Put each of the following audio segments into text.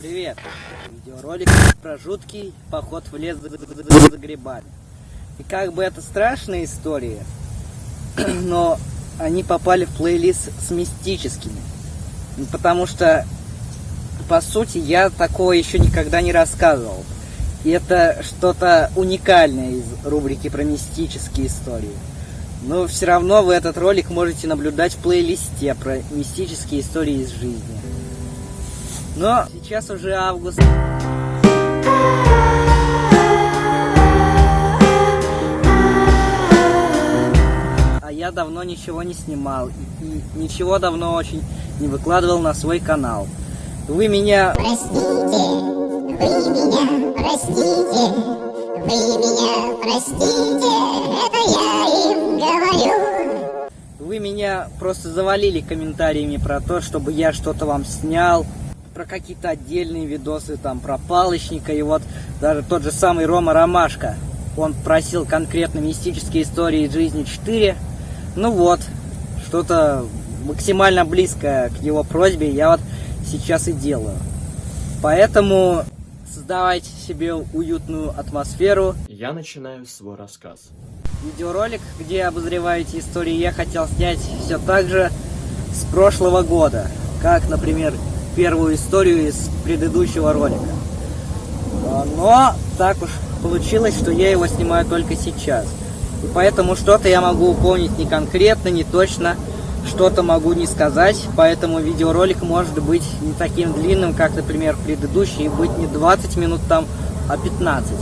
Привет! Видеоролик про жуткий поход в лес за, грибами. И как бы это страшная история, но они попали в плейлист с мистическими. Ну, Потому что, по сути, я такого еще никогда не рассказывал. И это что-то уникальное из рубрики про мистические истории. Но все равно вы этот ролик можете наблюдать в плейлисте про мистические истории из жизни. Но сейчас уже август. А я давно ничего не снимал и, и ничего давно очень не выкладывал на свой канал. Вы меня Простите, вы меня простите, вы меня простите, это я им говорю. Вы меня просто завалили комментариями про то, чтобы я что-то вам снял, про какие-то отдельные видосы, там, про палочника, и вот даже тот же самый Рома Ромашка, он просил конкретно мистические истории из жизни 4, ну вот, что-то максимально близкое к его просьбе я вот сейчас и делаю. Поэтому создавайте себе уютную атмосферу, Я начинаю свой рассказ. Видеоролик, где обозреваете истории, я хотел снять все так же с прошлого года, как, например, первую историю из предыдущего ролика. А, Но так уж получилось, что я его снимаю только сейчас. И поэтому что-то я могу помнить не конкретно, не точно, что-то могу не сказать, поэтому видеоролик может быть не таким длинным, как, например, предыдущий, и быть не 20 минут там, а 15.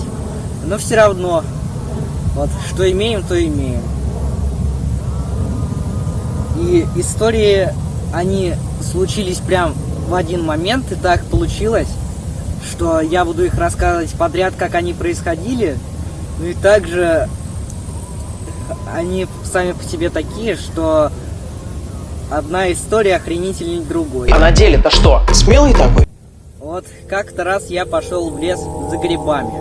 Но все равно вот, что имеем, то имеем. И истории, они случились прям в один момент, и так получилось, что я буду их рассказывать подряд, как они происходили. Ну и также они сами по себе такие, что одна история охренительней другой. А на деле-то что? Смелый такой? Вот как-то раз я пошел в лес за грибами.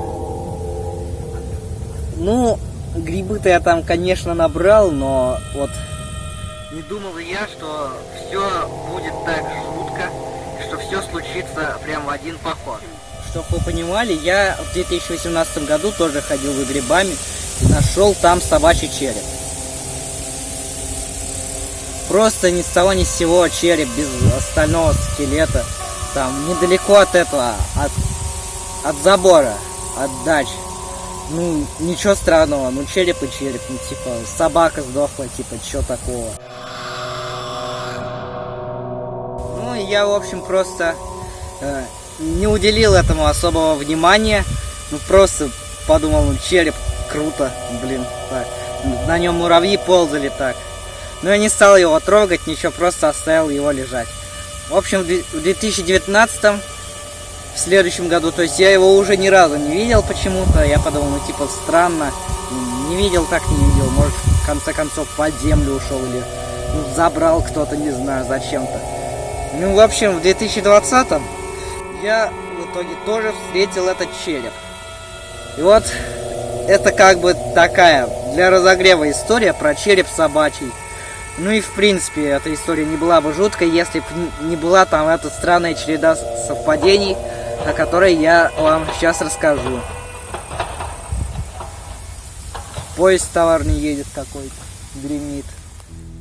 Ну, грибы-то я там, конечно, набрал, но вот не думал я, что все будет так жутко, все случится прям в один поход. Чтоб вы понимали, я в 2018 году тоже ходил за грибами и нашел там собачий череп. Просто ни с того ни с сего череп без остального скелета. Там недалеко от этого, от, от забора, от дач. Ну, ничего странного, ну череп и череп, ну типа собака сдохла, типа чё такого. Я, в общем, просто э, не уделил этому особого внимания. Ну просто подумал, ну череп круто, блин, так. На нем муравьи ползали так. Но я не стал его трогать, ничего, просто оставил его лежать. В общем, в две- в 2019 в следующем году, то есть я его уже ни разу не видел почему-то. Я подумал, ну типа странно. Не видел, так не видел. Может, в конце концов, под землю ушел или ну, забрал кто-то, не знаю, зачем-то. Ну, в общем, в 2020 я в итоге тоже встретил этот череп. И вот это как бы такая для разогрева история про череп собачий. Ну и в принципе эта история не была бы жуткой, если бы не была там эта странная череда совпадений, о которой я вам сейчас расскажу. Поезд товарный едет какой-то, гремит.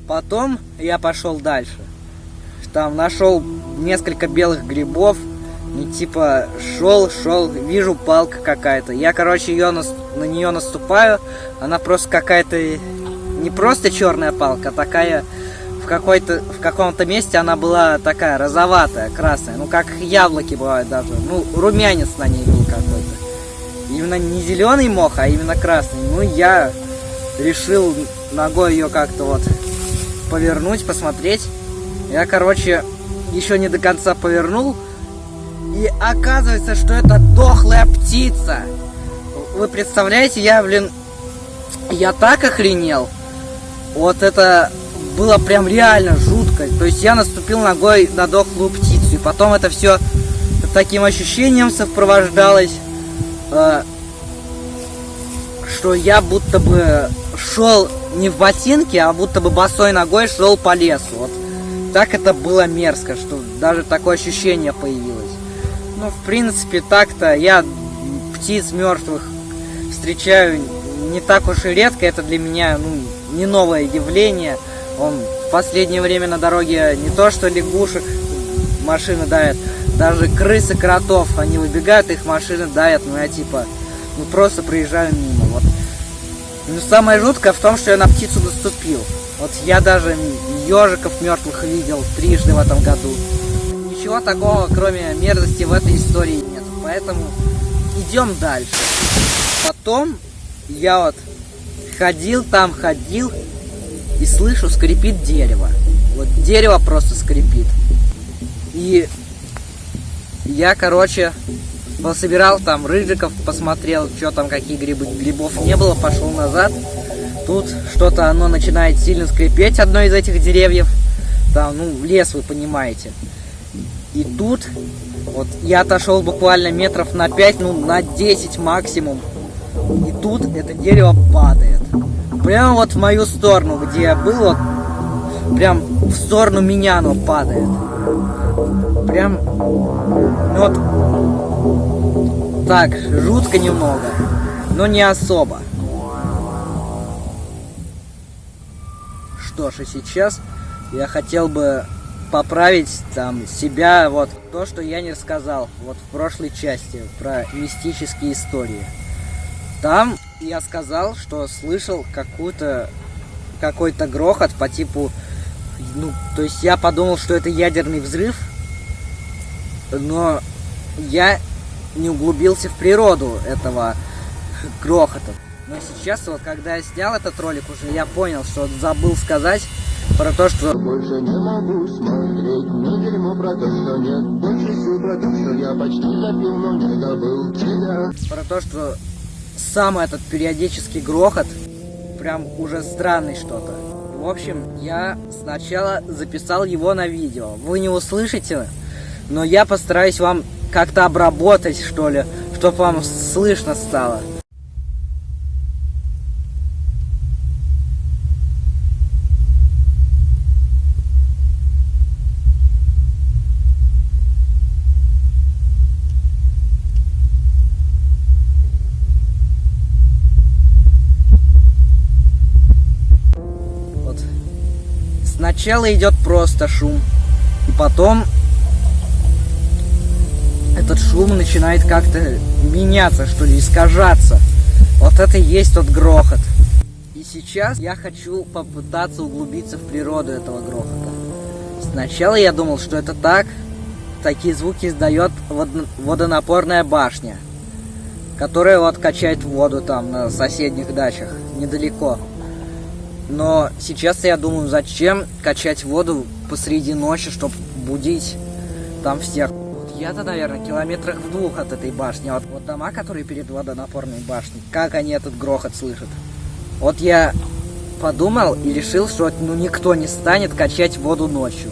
Потом я пошел дальше. Там нашел несколько белых грибов. И типа шел, шел, вижу палка какая-то. Я, короче, ее на, на нее наступаю. Она просто какая-то не просто черная палка, а такая в какой-то в каком-то месте она была такая розоватая, красная, ну как яблоки бывают даже, ну румянец на ней был какой-то. Именно не зеленый мох, а именно красный. Ну я решил ногой ее как-то вот повернуть, посмотреть. Я, короче, еще не до конца повернул. И оказывается, что это дохлая птица. Вы представляете, я, блин, я так охренел. Вот это было прям реально жутко. То есть я наступил ногой на дохлую птицу. И потом это все таким ощущением сопровождалось, э, что я будто бы шел не в ботинке, а будто бы босой ногой шел по лесу. Вот так это было мерзко, что даже такое ощущение появилось. Ну, в принципе, так-то я птиц мертвых встречаю не так уж и редко. Это для меня, ну, не новое явление. Он в последнее время на дороге не то что лягушек машины давят, даже крысы, кротов, они выбегают, их машины давят, ну я типа, ну просто проезжаю мимо, вот. Ну самое жуткое в том, что я на птицу наступил. Вот я даже ежиков мертвых видел трижды в этом году. Ничего такого, кроме мерзости, в этой истории нет. Поэтому идем дальше. Потом я вот ходил там, ходил и слышу, скрипит дерево. Вот дерево просто скрипит. И я, короче, пособирал там рыжиков, посмотрел, что там, какие грибы. Грибов не было, пошел назад. Тут что-то оно начинает сильно скрипеть, одно из этих деревьев. Там, ну, лес, вы понимаете. И тут, вот, я отошел буквально метров на 5, ну, на 10 максимум. И тут это дерево падает. Прямо вот в мою сторону, где я был, вот, прям в сторону меня оно падает. Прям, ну вот, так, жутко немного, но не особо. Что ж, и сейчас я хотел бы поправить там себя, вот то, что я не рассказал вот в прошлой части про мистические истории. Там я сказал, что слышал какую-то какой-то грохот по типу, ну, то есть я подумал, что это ядерный взрыв, но я не углубился в природу этого грохота. Но сейчас, вот когда я снял этот ролик уже, я понял, что забыл сказать про то, что... Больше не могу смотреть на дерьмо про то, что нет Больше сил про то, что я почти запил, но не добыл тебя Про то, что сам этот периодический грохот прям уже странный что-то. В общем, я сначала записал его на видео. Вы не услышите, но я постараюсь вам как-то обработать, что ли, чтобы вам слышно стало. Вот. Сначала идет просто шум, и потом этот шум начинает как-то меняться, что ли, искажаться. Вот это и есть тот грохот. И сейчас я хочу попытаться углубиться в природу этого грохота. Сначала я думал, что это так. Такие звуки издает водо- водонапорная башня, которая вот качает воду там на соседних дачах, недалеко. Но сейчас я думаю, зачем качать воду посреди ночи, чтобы будить там всех. Вот я-то, наверное, километрах в двух от этой башни. Вот, вот дома, которые перед водонапорной башней, как они этот грохот слышат. Вот я подумал и решил, что ну, никто не станет качать воду ночью.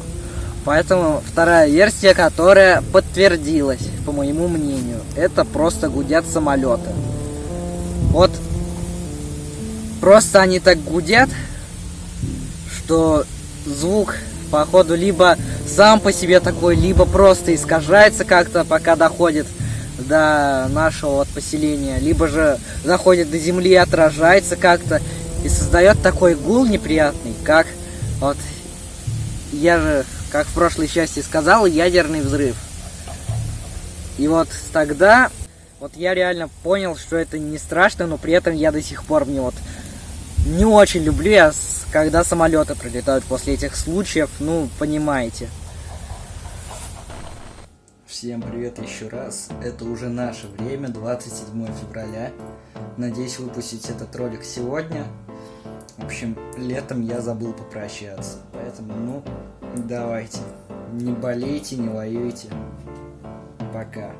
Поэтому вторая версия, которая подтвердилась, по моему мнению, это просто гудят самолеты. Просто они так гудят, что звук, походу, либо сам по себе такой, либо просто искажается как-то, пока доходит до нашего вот поселения, либо же заходит до земли и отражается как-то, и создает такой гул неприятный, как вот я же, как в прошлой части сказал, ядерный взрыв. И вот тогда вот я реально понял, что это не страшно, но при этом я до сих пор мне вот не очень люблю, я, когда самолеты прилетают после этих случаев, ну, понимаете. Всем привет еще раз. Это уже наше время, 27 февраля. Надеюсь выпустить этот ролик сегодня. В общем, летом я забыл попрощаться. Поэтому, ну, давайте. Не болейте, не воюйте. Пока.